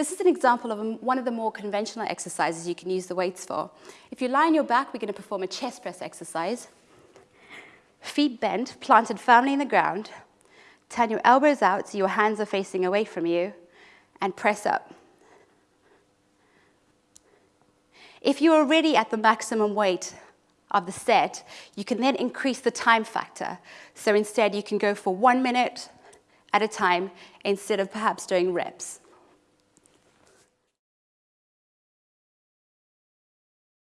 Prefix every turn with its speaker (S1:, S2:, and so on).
S1: This is an example of one of the more conventional exercises you can use the weights for. If you lie on your back, we're going to perform a chest press exercise. Feet bent, planted firmly in the ground. Turn your elbows out so your hands are facing away from you and press up. If you're already at the maximum weight of the set, you can then increase the time factor. So instead, you can go for one minute at a time instead of perhaps doing reps.